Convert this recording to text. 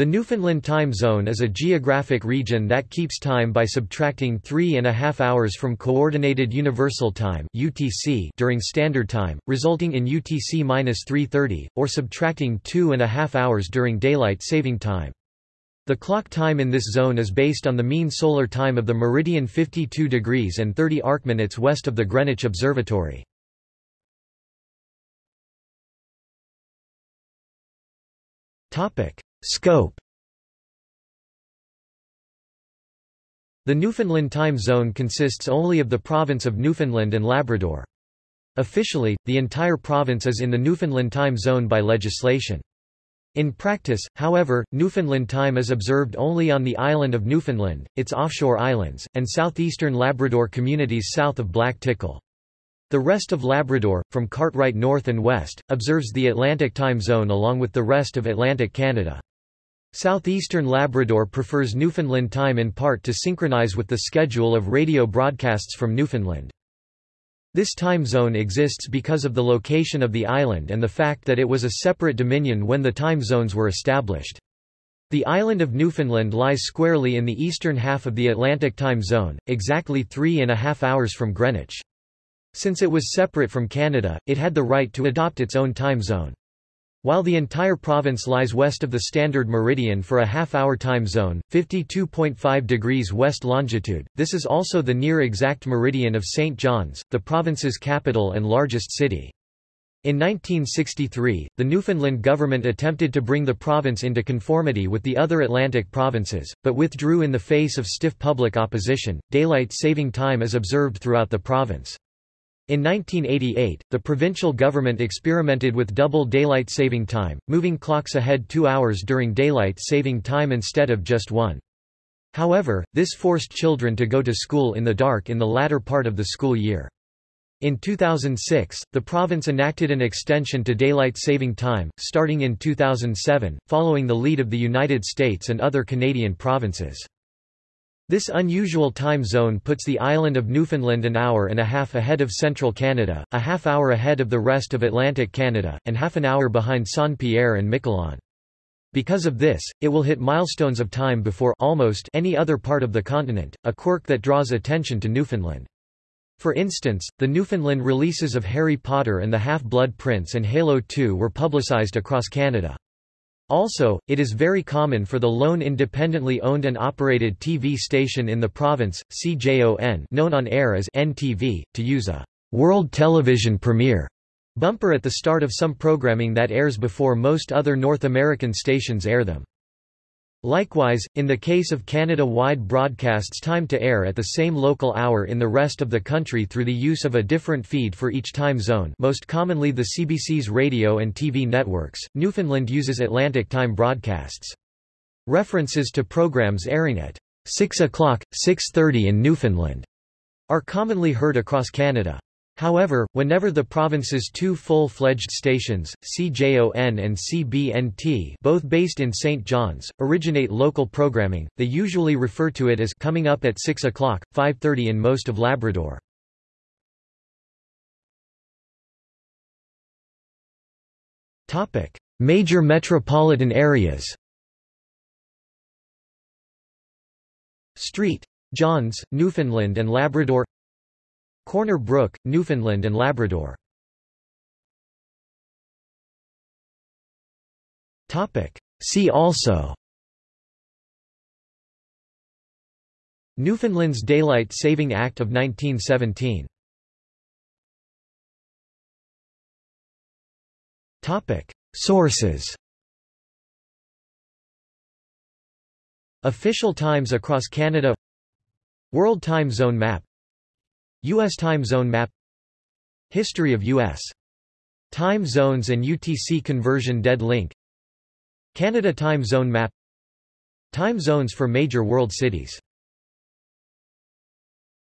The Newfoundland time zone is a geographic region that keeps time by subtracting three and a half hours from Coordinated Universal Time (UTC) during Standard Time, resulting in UTC minus 3:30, or subtracting two and a half hours during Daylight Saving Time. The clock time in this zone is based on the mean solar time of the meridian 52 degrees and 30 arcminutes west of the Greenwich Observatory. Topic. Scope The Newfoundland time zone consists only of the province of Newfoundland and Labrador. Officially, the entire province is in the Newfoundland time zone by legislation. In practice, however, Newfoundland time is observed only on the island of Newfoundland, its offshore islands, and southeastern Labrador communities south of Black Tickle. The rest of Labrador, from Cartwright north and west, observes the Atlantic time zone along with the rest of Atlantic Canada. Southeastern Labrador prefers Newfoundland time in part to synchronize with the schedule of radio broadcasts from Newfoundland. This time zone exists because of the location of the island and the fact that it was a separate dominion when the time zones were established. The island of Newfoundland lies squarely in the eastern half of the Atlantic time zone, exactly three and a half hours from Greenwich. Since it was separate from Canada, it had the right to adopt its own time zone. While the entire province lies west of the standard meridian for a half-hour time zone, 52.5 degrees west longitude, this is also the near-exact meridian of St. John's, the province's capital and largest city. In 1963, the Newfoundland government attempted to bring the province into conformity with the other Atlantic provinces, but withdrew in the face of stiff public opposition. Daylight saving time is observed throughout the province. In 1988, the provincial government experimented with double daylight saving time, moving clocks ahead two hours during daylight saving time instead of just one. However, this forced children to go to school in the dark in the latter part of the school year. In 2006, the province enacted an extension to daylight saving time, starting in 2007, following the lead of the United States and other Canadian provinces. This unusual time zone puts the island of Newfoundland an hour and a half ahead of central Canada, a half hour ahead of the rest of Atlantic Canada, and half an hour behind Saint-Pierre and Miquelon. Because of this, it will hit milestones of time before almost any other part of the continent, a quirk that draws attention to Newfoundland. For instance, the Newfoundland releases of Harry Potter and the Half-Blood Prince and Halo 2 were publicized across Canada. Also, it is very common for the lone independently owned and operated TV station in the province, CJON known on air as NTV, to use a «World Television Premiere» bumper at the start of some programming that airs before most other North American stations air them. Likewise, in the case of Canada-wide broadcasts timed to air at the same local hour in the rest of the country through the use of a different feed for each time zone most commonly the CBC's radio and TV networks, Newfoundland uses Atlantic time broadcasts. References to programs airing at 6 o'clock, 6.30 in Newfoundland are commonly heard across Canada. However, whenever the province's two full-fledged stations, CJON and CBNT both based in St. John's, originate local programming, they usually refer to it as coming up at 6 o'clock, 5.30 in most of Labrador. Major metropolitan areas Street. Johns, Newfoundland and Labrador Corner Brook, Newfoundland and Labrador. See also. Newfoundland's Daylight Saving Act of 1917 Sources. Official times across Canada. World Time Zone Map U.S. time zone map History of U.S. time zones and UTC conversion dead link Canada time zone map Time zones for major world cities